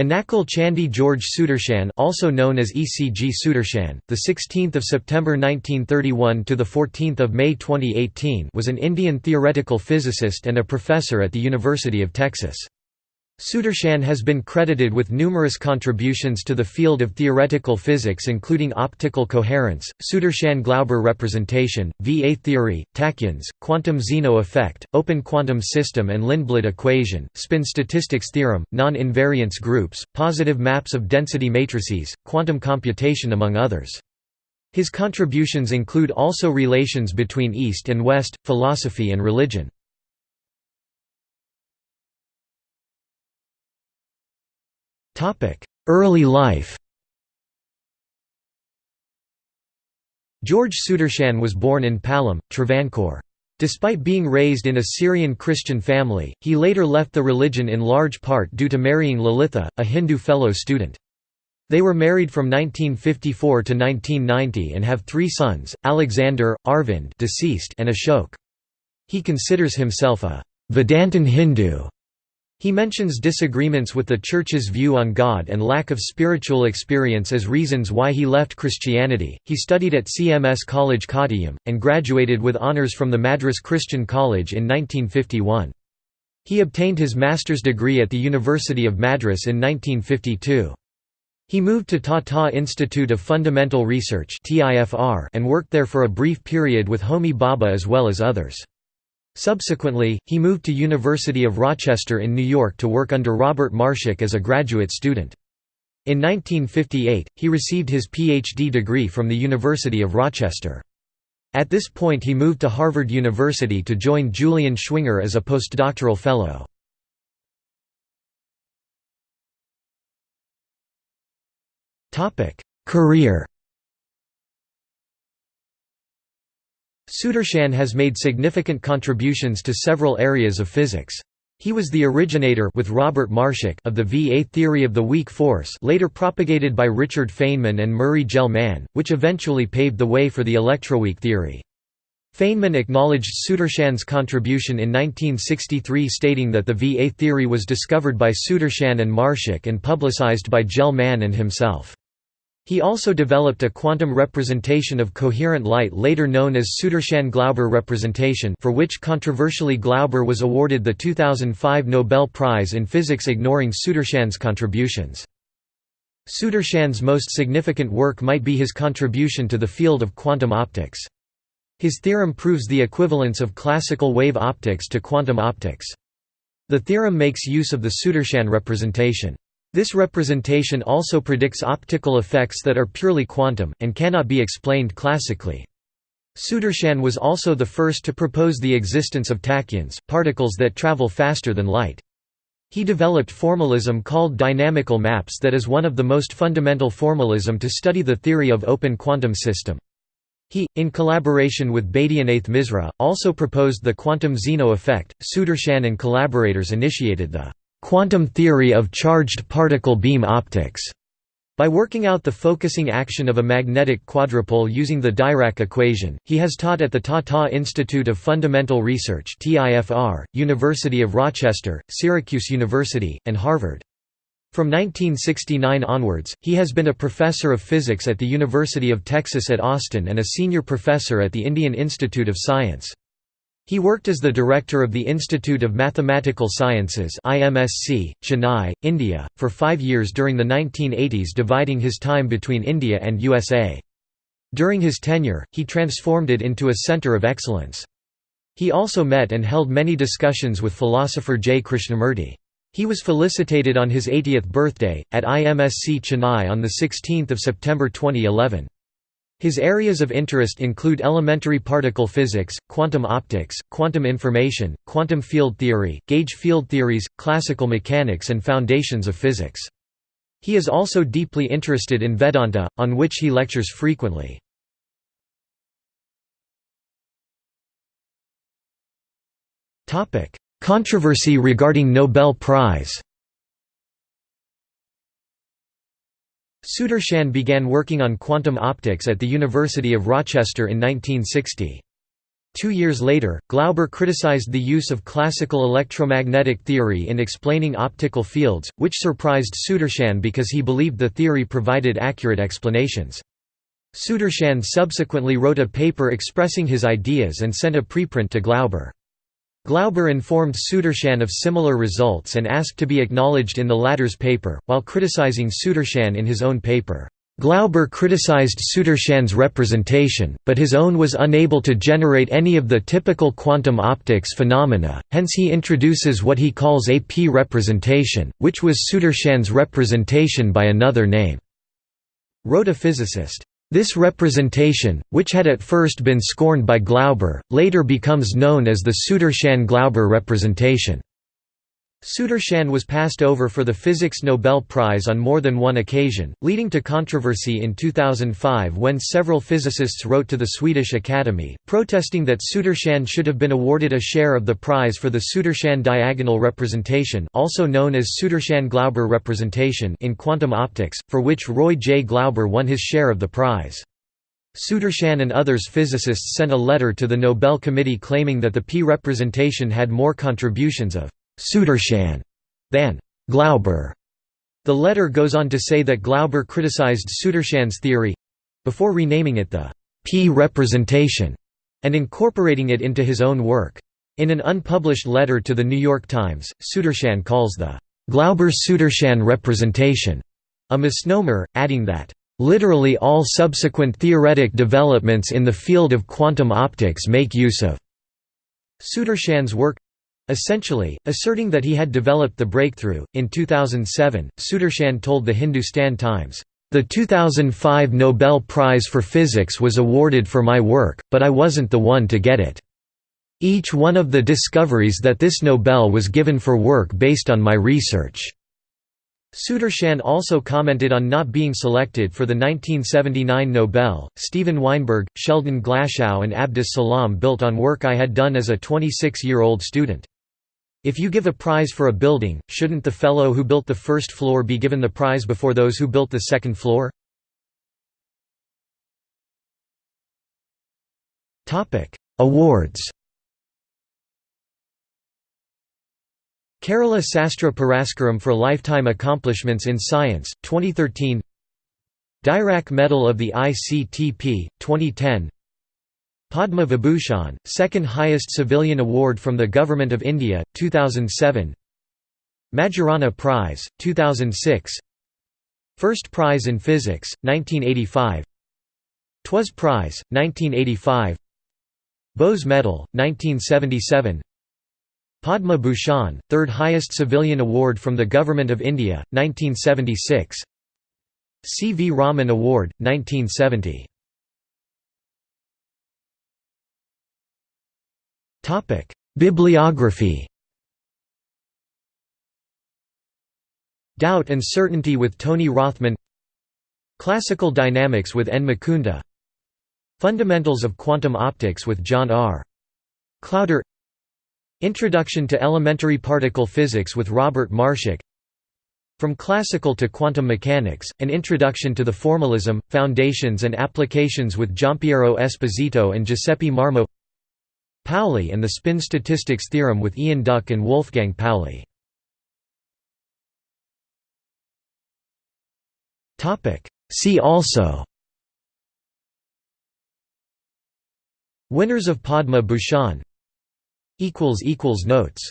Ennackal Chandy George Sudarshan, also known as ECG Sudarshan, the 16th of September 1931 to the 14th of May 2018, was an Indian theoretical physicist and a professor at the University of Texas. Sudarshan has been credited with numerous contributions to the field of theoretical physics including optical coherence, Sudarshan-Glauber representation, VA theory, tachyons, quantum Zeno effect, open quantum system and Lindblad equation, spin statistics theorem, non-invariance groups, positive maps of density matrices, quantum computation among others. His contributions include also relations between East and West, philosophy and religion. Early life George Sudarshan was born in Pallam, Travancore. Despite being raised in a Syrian Christian family, he later left the religion in large part due to marrying Lalitha, a Hindu fellow student. They were married from 1954 to 1990 and have three sons, Alexander, Arvind deceased and Ashok. He considers himself a Vedantin Hindu he mentions disagreements with the Church's view on God and lack of spiritual experience as reasons why he left Christianity. He studied at CMS College Kottayam, and graduated with honours from the Madras Christian College in 1951. He obtained his master's degree at the University of Madras in 1952. He moved to Tata Institute of Fundamental Research and worked there for a brief period with Homi Bhabha as well as others. Subsequently, he moved to University of Rochester in New York to work under Robert Marshak as a graduate student. In 1958, he received his Ph.D. degree from the University of Rochester. At this point he moved to Harvard University to join Julian Schwinger as a postdoctoral fellow. Career Sudarshan has made significant contributions to several areas of physics. He was the originator with Robert Marshak of the VA theory of the weak force later propagated by Richard Feynman and Murray Gell-Mann, which eventually paved the way for the electroweak theory. Feynman acknowledged Sudarshan's contribution in 1963 stating that the VA theory was discovered by Sudarshan and Marshak and publicized by Gell-Mann and himself. He also developed a quantum representation of coherent light later known as Sudarshan-Glauber representation for which controversially Glauber was awarded the 2005 Nobel Prize in Physics ignoring Sudarshan's contributions. Sudarshan's most significant work might be his contribution to the field of quantum optics. His theorem proves the equivalence of classical wave optics to quantum optics. The theorem makes use of the Sudarshan representation. This representation also predicts optical effects that are purely quantum, and cannot be explained classically. Sudarshan was also the first to propose the existence of tachyons, particles that travel faster than light. He developed formalism called dynamical maps that is one of the most fundamental formalism to study the theory of open quantum system. He, in collaboration with Baidyanath Misra, also proposed the quantum Zeno effect. Sudarshan and collaborators initiated the quantum theory of charged particle beam optics by working out the focusing action of a magnetic quadrupole using the Dirac equation, he has taught at the Tata Institute of Fundamental Research TIFR, University of Rochester, Syracuse University, and Harvard. From 1969 onwards, he has been a professor of physics at the University of Texas at Austin and a senior professor at the Indian Institute of Science. He worked as the director of the Institute of Mathematical Sciences IMSC, Chennai, India, for five years during the 1980s dividing his time between India and USA. During his tenure, he transformed it into a center of excellence. He also met and held many discussions with philosopher J. Krishnamurti. He was felicitated on his 80th birthday, at IMSC Chennai on 16 September 2011. His areas of interest include elementary particle physics, quantum optics, quantum information, quantum field theory, gauge field theories, classical mechanics and foundations of physics. He is also deeply interested in Vedanta, on which he lectures frequently. Controversy regarding Nobel Prize Sudarshan began working on quantum optics at the University of Rochester in 1960. Two years later, Glauber criticized the use of classical electromagnetic theory in explaining optical fields, which surprised Sudarshan because he believed the theory provided accurate explanations. Sudarshan subsequently wrote a paper expressing his ideas and sent a preprint to Glauber. Glauber informed Sudarshan of similar results and asked to be acknowledged in the latter's paper, while criticizing Sudarshan in his own paper. Glauber criticized Sudarshan's representation, but his own was unable to generate any of the typical quantum optics phenomena, hence he introduces what he calls a p-representation, which was Sudarshan's representation by another name. Wrote a physicist, this representation, which had at first been scorned by Glauber, later becomes known as the Sudarshan-Glauber representation. Sudarshan was passed over for the Physics Nobel Prize on more than one occasion, leading to controversy in 2005 when several physicists wrote to the Swedish Academy, protesting that Sudarshan should have been awarded a share of the prize for the Sudarshan diagonal representation also known as Sudarshan-Glauber representation in quantum optics, for which Roy J. Glauber won his share of the prize. Sudarshan and others physicists sent a letter to the Nobel Committee claiming that the p-representation had more contributions of Sudarshan than Glauber. The letter goes on to say that Glauber criticized Sudarshan's theory before renaming it the P representation and incorporating it into his own work. In an unpublished letter to the New York Times, Sudarshan calls the Glauber-Sudarshan representation a misnomer, adding that, "...literally all subsequent theoretic developments in the field of quantum optics make use of." Sudarshan's work Essentially, asserting that he had developed the breakthrough, in 2007, Sudarshan told the Hindustan Times, "...the 2005 Nobel Prize for Physics was awarded for my work, but I wasn't the one to get it. Each one of the discoveries that this Nobel was given for work based on my research." Sudarshan also commented on not being selected for the 1979 Nobel. Steven Weinberg, Sheldon Glashow, and Abdus Salam built on work I had done as a 26 year old student. If you give a prize for a building, shouldn't the fellow who built the first floor be given the prize before those who built the second floor? Awards. Kerala Sastra Puraskaram for Lifetime Accomplishments in Science, 2013 Dirac Medal of the ICTP, 2010 Padma Vibhushan, second highest civilian award from the Government of India, 2007 Majorana Prize, 2006 First Prize in Physics, 1985 TWAS Prize, 1985 Bose Medal, 1977 Padma Bhushan, third highest civilian award from the Government of India, 1976 C. V. Raman Award, 1970 Topic: Bibliography. Doubt and Certainty with Tony Rothman. Classical Dynamics with N. Mukunda. Fundamentals of Quantum Optics with John R. Klauder. Introduction to Elementary Particle Physics with Robert Marshak. From Classical to Quantum Mechanics, An Introduction to the Formalism, Foundations and Applications with Giampiero Esposito and Giuseppe Marmo Pauli and the spin statistics theorem with Ian Duck and Wolfgang Pauli. See also. Winners of Padma Bhushan. Notes